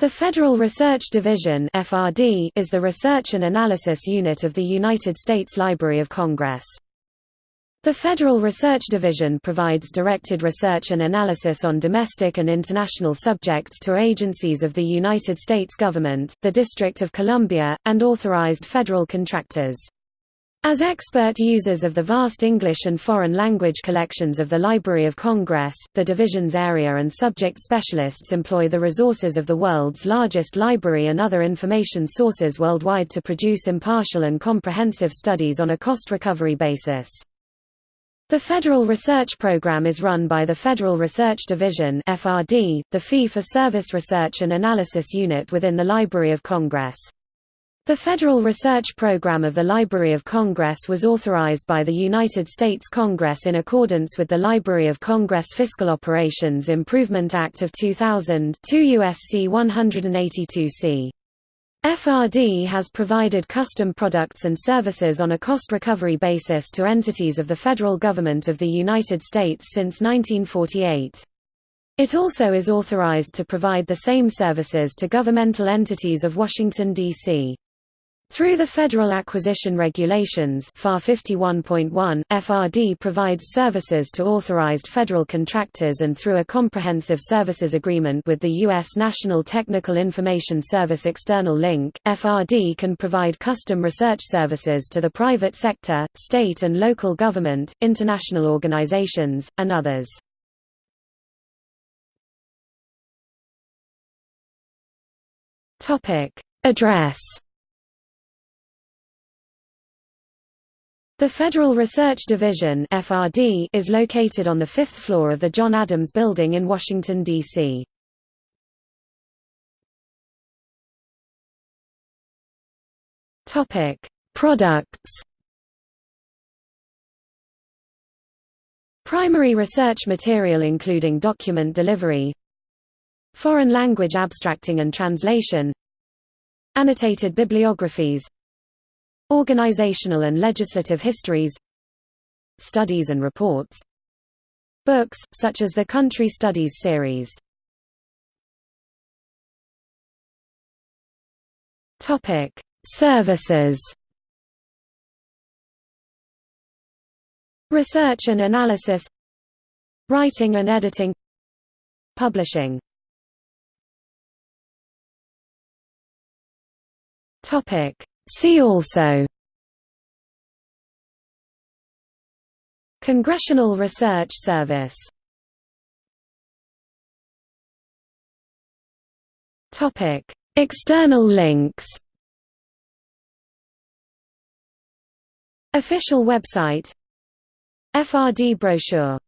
The Federal Research Division (FRD) is the research and analysis unit of the United States Library of Congress. The Federal Research Division provides directed research and analysis on domestic and international subjects to agencies of the United States government, the District of Columbia, and authorized federal contractors. As expert users of the vast English and foreign language collections of the Library of Congress, the division's area and subject specialists employ the resources of the world's largest library and other information sources worldwide to produce impartial and comprehensive studies on a cost-recovery basis. The Federal Research Program is run by the Federal Research Division FRD, the fee-for-service research and analysis unit within the Library of Congress. The Federal Research Program of the Library of Congress was authorized by the United States Congress in accordance with the Library of Congress Fiscal Operations Improvement Act of 2000 2 U.S.C. 182c. FRD has provided custom products and services on a cost recovery basis to entities of the federal government of the United States since 1948. It also is authorized to provide the same services to governmental entities of Washington, D.C. Through the Federal Acquisition Regulations FAR 51.1, FRD provides services to authorized federal contractors and through a comprehensive services agreement with the U.S. National Technical Information Service External Link, FRD can provide custom research services to the private sector, state and local government, international organizations, and others. Address The Federal Research Division (FRD) is located on the fifth floor of the John Adams Building in Washington, D.C. Topic: Products. Primary research material including document delivery, foreign language abstracting and translation, annotated bibliographies, Organizational and legislative histories Studies and reports Books, such as the Country Studies series. Services. Research and analysis. Writing and editing. Publishing. Topic See also Congressional Research Service Topic: External links. Official website FRD brochure